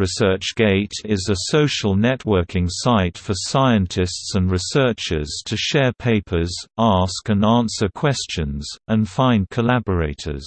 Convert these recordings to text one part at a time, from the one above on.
ResearchGate is a social networking site for scientists and researchers to share papers, ask and answer questions, and find collaborators.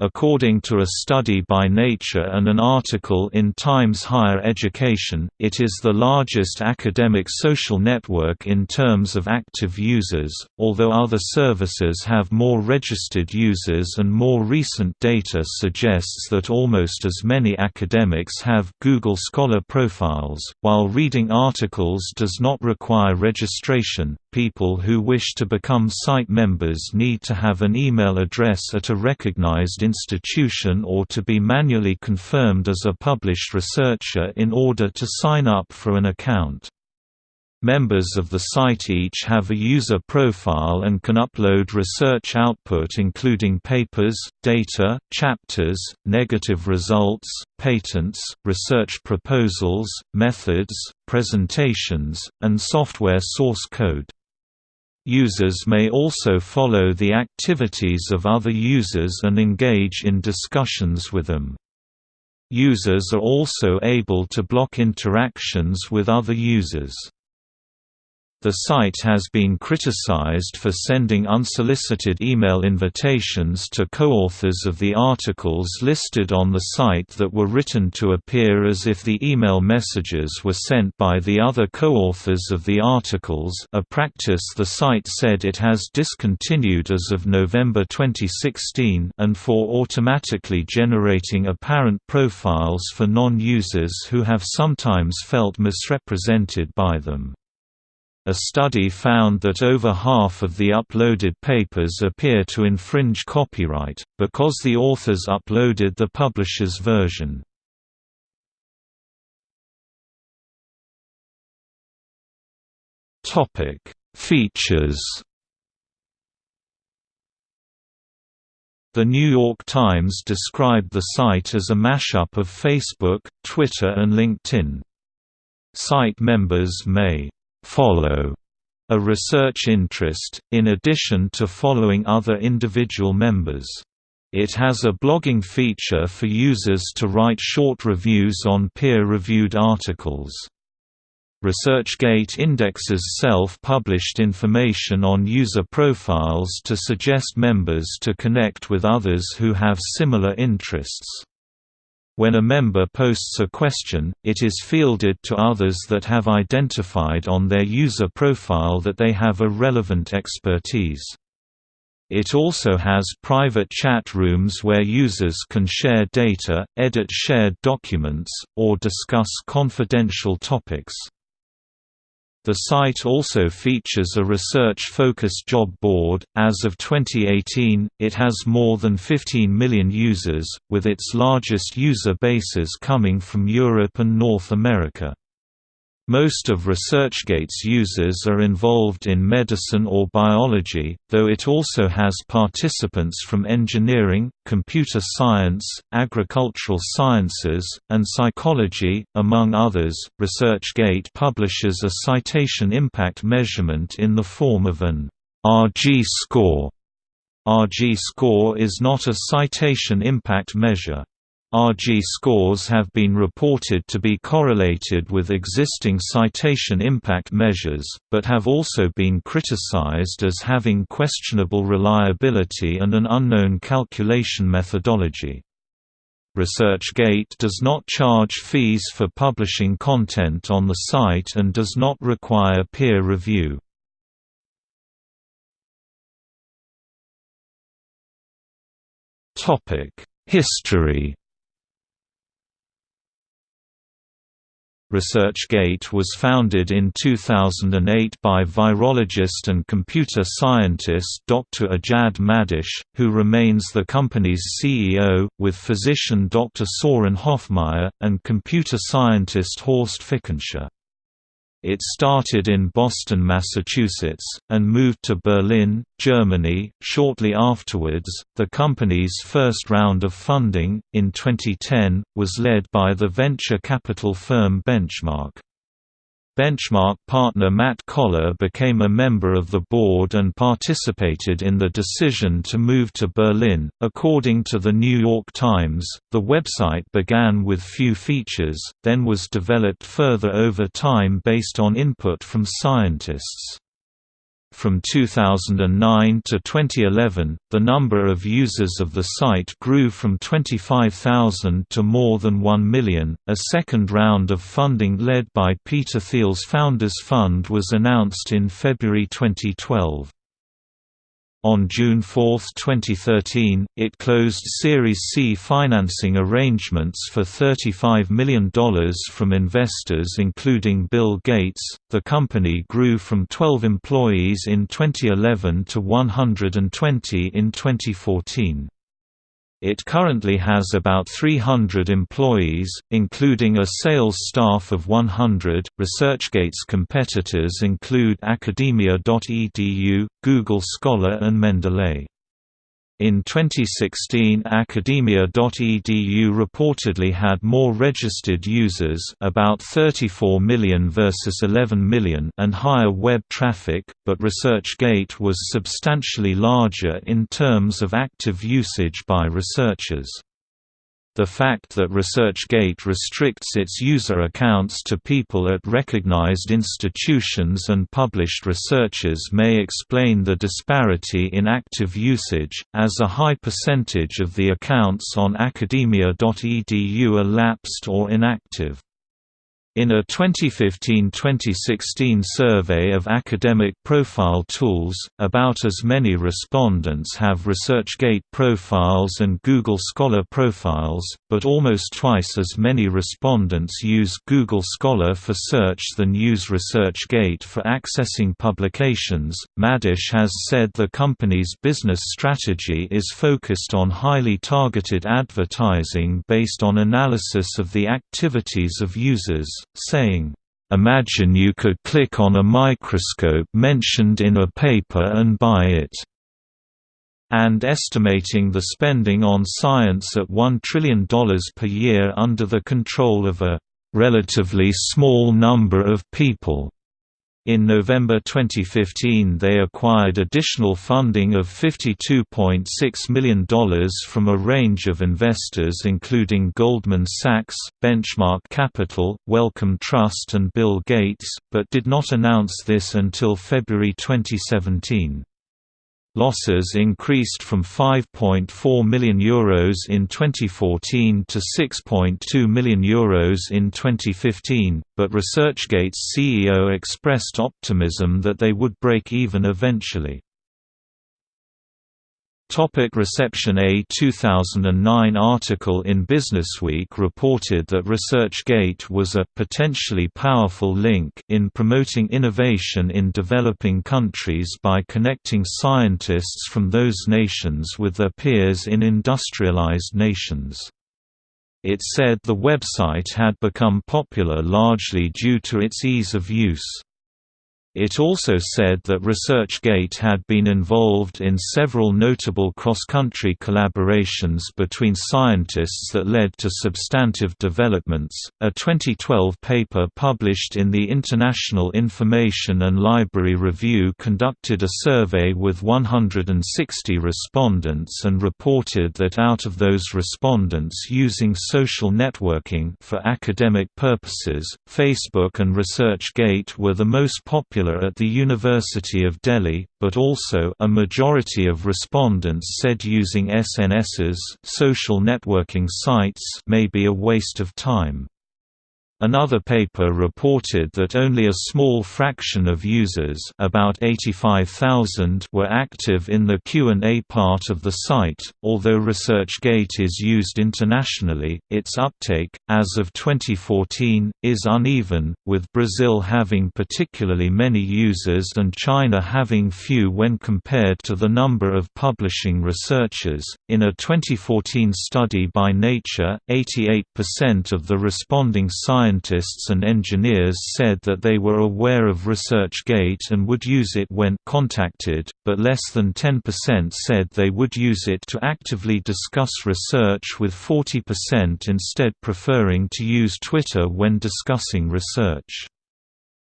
According to a study by Nature and an article in Times Higher Education, it is the largest academic social network in terms of active users, although other services have more registered users and more recent data suggests that almost as many academics have Google Scholar profiles. While reading articles does not require registration, people who wish to become site members need to have an email address at a recognized institution or to be manually confirmed as a published researcher in order to sign up for an account. Members of the site each have a user profile and can upload research output including papers, data, chapters, negative results, patents, research proposals, methods, presentations, and software source code. Users may also follow the activities of other users and engage in discussions with them. Users are also able to block interactions with other users. The site has been criticized for sending unsolicited email invitations to co-authors of the articles listed on the site that were written to appear as if the email messages were sent by the other co-authors of the articles a practice the site said it has discontinued as of November 2016 and for automatically generating apparent profiles for non-users who have sometimes felt misrepresented by them. A study found that over half of the uploaded papers appear to infringe copyright, because the authors uploaded the publisher's version. Features The New York Times described the site as a mashup of Facebook, Twitter and LinkedIn. Site members may follow a research interest, in addition to following other individual members. It has a blogging feature for users to write short reviews on peer-reviewed articles. ResearchGate indexes self-published information on user profiles to suggest members to connect with others who have similar interests. When a member posts a question, it is fielded to others that have identified on their user profile that they have a relevant expertise. It also has private chat rooms where users can share data, edit shared documents, or discuss confidential topics. The site also features a research-focused job board. As of 2018, it has more than 15 million users, with its largest user bases coming from Europe and North America. Most of ResearchGate's users are involved in medicine or biology, though it also has participants from engineering, computer science, agricultural sciences, and psychology, among others. ResearchGate publishes a citation impact measurement in the form of an RG score. RG score is not a citation impact measure. RG scores have been reported to be correlated with existing citation impact measures, but have also been criticized as having questionable reliability and an unknown calculation methodology. ResearchGate does not charge fees for publishing content on the site and does not require peer review. History ResearchGate was founded in 2008 by virologist and computer scientist Dr. Ijad Madisch, who remains the company's CEO, with physician Dr. Soren Hofmayer, and computer scientist Horst Fickenscher. It started in Boston, Massachusetts, and moved to Berlin, Germany, shortly afterwards. The company's first round of funding, in 2010, was led by the venture capital firm Benchmark. Benchmark partner Matt Cohler became a member of the board and participated in the decision to move to Berlin. According to the New York Times, the website began with few features, then was developed further over time based on input from scientists. From 2009 to 2011, the number of users of the site grew from 25,000 to more than 1 million. A second round of funding led by Peter Thiel's Founders Fund was announced in February 2012. On June 4, 2013, it closed Series C financing arrangements for $35 million from investors including Bill Gates. The company grew from 12 employees in 2011 to 120 in 2014. It currently has about 300 employees, including a sales staff of 100. ResearchGate's competitors include Academia.edu, Google Scholar, and Mendeley. In 2016 Academia.edu reportedly had more registered users about 34 million versus 11 million and higher web traffic, but ResearchGate was substantially larger in terms of active usage by researchers. The fact that ResearchGate restricts its user accounts to people at recognized institutions and published researchers may explain the disparity in active usage, as a high percentage of the accounts on academia.edu are lapsed or inactive. In a 2015–2016 survey of academic profile tools, about as many respondents have ResearchGate profiles and Google Scholar profiles, but almost twice as many respondents use Google Scholar for search than use ResearchGate for accessing publications. Madisch has said the company's business strategy is focused on highly targeted advertising based on analysis of the activities of users saying, "...imagine you could click on a microscope mentioned in a paper and buy it." and estimating the spending on science at $1 trillion per year under the control of a relatively small number of people. In November 2015 they acquired additional funding of $52.6 million from a range of investors including Goldman Sachs, Benchmark Capital, Wellcome Trust and Bill Gates, but did not announce this until February 2017. Losses increased from €5.4 million Euros in 2014 to €6.2 million Euros in 2015, but ResearchGate's CEO expressed optimism that they would break even eventually. Topic reception A 2009 article in Businessweek reported that ResearchGate was a potentially powerful link in promoting innovation in developing countries by connecting scientists from those nations with their peers in industrialized nations. It said the website had become popular largely due to its ease of use. It also said that ResearchGate had been involved in several notable cross-country collaborations between scientists that led to substantive developments. A 2012 paper published in the International Information and Library Review conducted a survey with 160 respondents and reported that out of those respondents using social networking for academic purposes, Facebook and ResearchGate were the most popular popular at the University of Delhi, but also a majority of respondents said using SNSs social networking sites may be a waste of time. Another paper reported that only a small fraction of users about 85,000 were active in the Q&A part of the site. Although ResearchGate is used internationally, its uptake, as of 2014, is uneven, with Brazil having particularly many users and China having few when compared to the number of publishing researchers. In a 2014 study by Nature, 88% of the responding scientists scientists and engineers said that they were aware of ResearchGate and would use it when contacted, but less than 10% said they would use it to actively discuss research with 40% instead preferring to use Twitter when discussing research.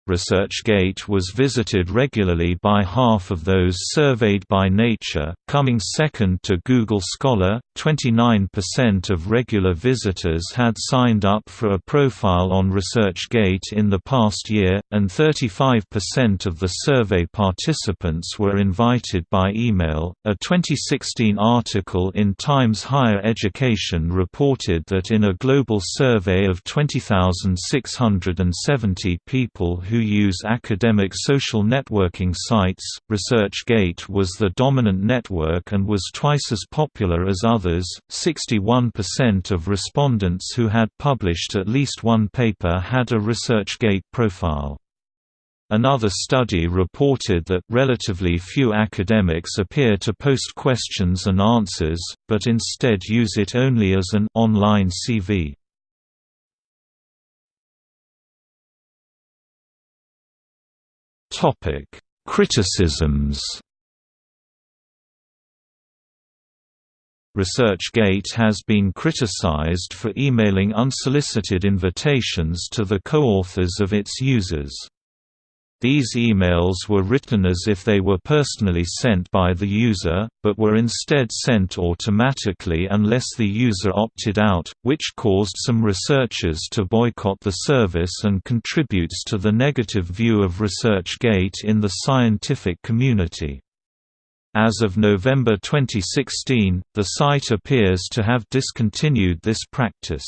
ResearchGate was visited regularly by half of those surveyed by Nature, coming second to Google Scholar. 29% of regular visitors had signed up for a profile on ResearchGate in the past year, and 35% of the survey participants were invited by email. A 2016 article in Times Higher Education reported that in a global survey of 20,670 people who who use academic social networking sites. ResearchGate was the dominant network and was twice as popular as others. 61% of respondents who had published at least one paper had a ResearchGate profile. Another study reported that relatively few academics appear to post questions and answers, but instead use it only as an online CV. Topic: Criticisms. ResearchGate has been criticized for emailing unsolicited invitations to the co-authors of its users. These emails were written as if they were personally sent by the user, but were instead sent automatically unless the user opted out, which caused some researchers to boycott the service and contributes to the negative view of ResearchGate in the scientific community. As of November 2016, the site appears to have discontinued this practice.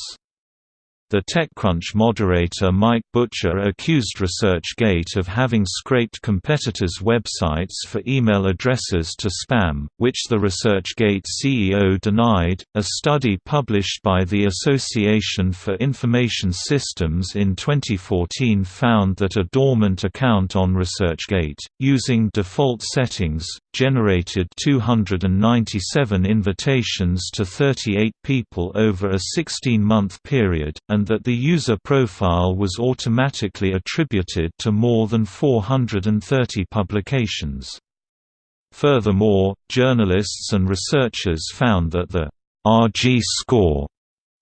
The TechCrunch moderator Mike Butcher accused ResearchGate of having scraped competitors' websites for email addresses to spam, which the ResearchGate CEO denied. A study published by the Association for Information Systems in 2014 found that a dormant account on ResearchGate, using default settings, generated 297 invitations to 38 people over a 16-month period, and that the user profile was automatically attributed to more than 430 publications. Furthermore, journalists and researchers found that the RG score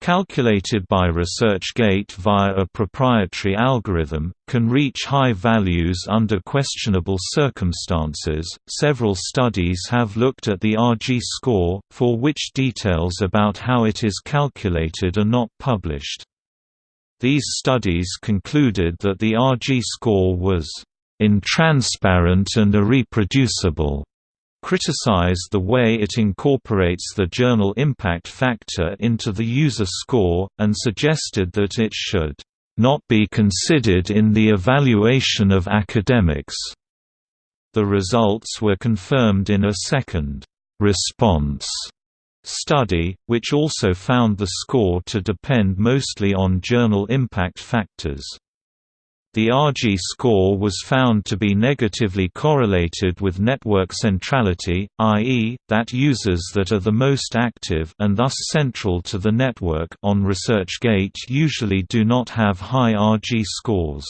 calculated by ResearchGate via a proprietary algorithm, can reach high values under questionable circumstances. Several studies have looked at the RG score, for which details about how it is calculated are not published. These studies concluded that the RG score was intransparent and irreproducible criticized the way it incorporates the journal impact factor into the user score, and suggested that it should not be considered in the evaluation of academics. The results were confirmed in a second response study, which also found the score to depend mostly on journal impact factors. The RG score was found to be negatively correlated with network centrality, i.e., that users that are the most active and thus central to the network on ResearchGate usually do not have high RG scores.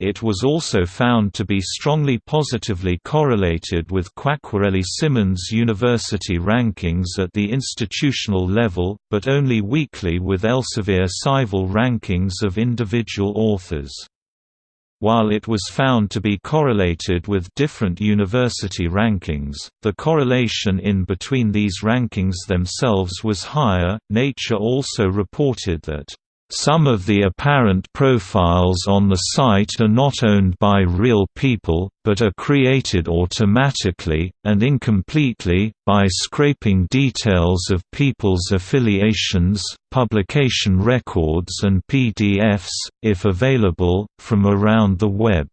It was also found to be strongly positively correlated with Quacquarelli-Symonds University rankings at the institutional level, but only weakly with Elsevier-Scival rankings of individual authors. While it was found to be correlated with different university rankings, the correlation in between these rankings themselves was higher. Nature also reported that some of the apparent profiles on the site are not owned by real people, but are created automatically, and incompletely, by scraping details of people's affiliations, publication records and PDFs, if available, from around the web.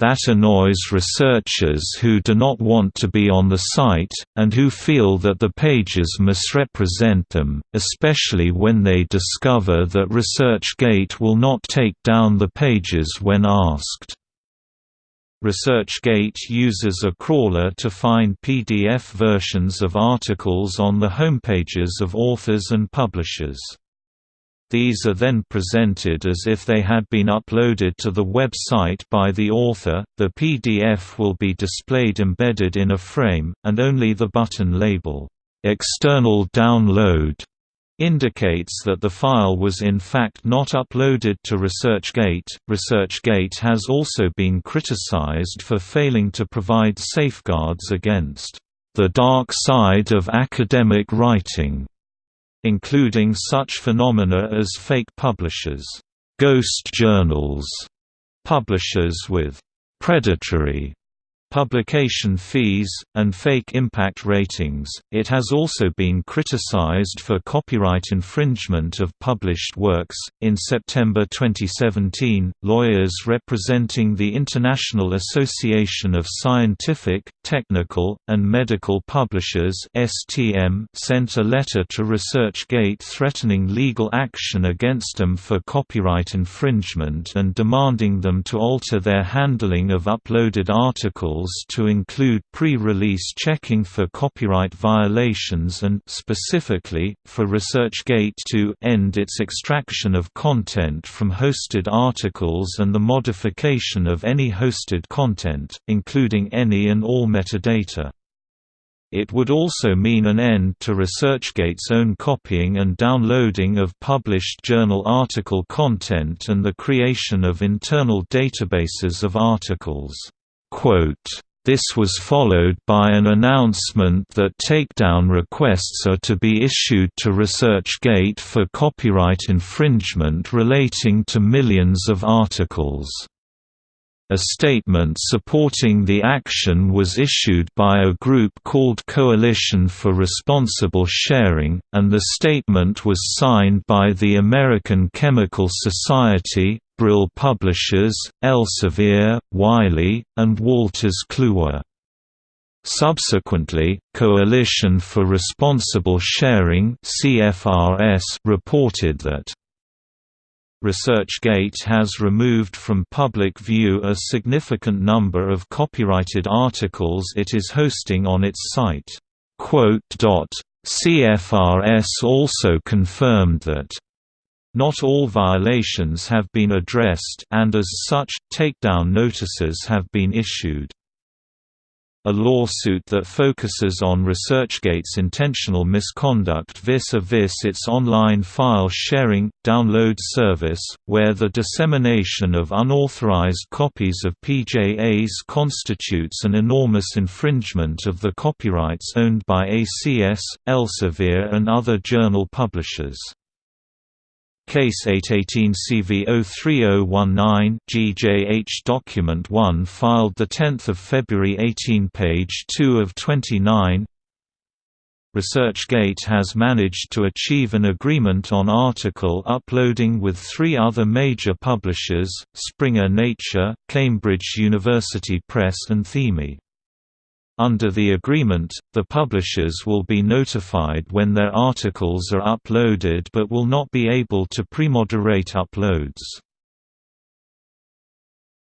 That annoys researchers who do not want to be on the site, and who feel that the pages misrepresent them, especially when they discover that ResearchGate will not take down the pages when asked. ResearchGate uses a crawler to find PDF versions of articles on the homepages of authors and publishers. These are then presented as if they had been uploaded to the website by the author. The PDF will be displayed embedded in a frame, and only the button label, External Download, indicates that the file was in fact not uploaded to ResearchGate. ResearchGate has also been criticized for failing to provide safeguards against the dark side of academic writing, including such phenomena as fake publishers, ghost journals, publishers with predatory publication fees, and fake impact ratings. It has also been criticized for copyright infringement of published works. In September 2017, lawyers representing the International Association of Scientific, Technical, and Medical Publishers (STM) sent a letter to ResearchGate threatening legal action against them for copyright infringement and demanding them to alter their handling of uploaded articles to include pre-release checking for copyright violations and specifically, for ResearchGate to end its extraction of content from hosted articles and the modification of any hosted content, including any and all metadata. It would also mean an end to ResearchGate's own copying and downloading of published journal article content and the creation of internal databases of articles. This was followed by an announcement that takedown requests are to be issued to ResearchGate for copyright infringement relating to millions of articles. A statement supporting the action was issued by a group called Coalition for Responsible Sharing, and the statement was signed by the American Chemical Society, Brill Publishers, Elsevier, Wiley, and Wolters Kluwer. Subsequently, Coalition for Responsible Sharing (CFRS) reported that ResearchGate has removed from public view a significant number of copyrighted articles it is hosting on its site. CFRS also confirmed that not all violations have been addressed and as such, takedown notices have been issued. A lawsuit that focuses on ResearchGate's intentional misconduct vis-a-vis -vis its online file sharing, download service, where the dissemination of unauthorized copies of PJAs constitutes an enormous infringement of the copyrights owned by ACS, Elsevier and other journal publishers. Case 818 CV03019 GJH Document 1 filed 10 February 18 page 2 of 29 ResearchGate has managed to achieve an agreement on article uploading with three other major publishers, Springer Nature, Cambridge University Press and Thieme. Under the agreement, the publishers will be notified when their articles are uploaded but will not be able to premoderate uploads.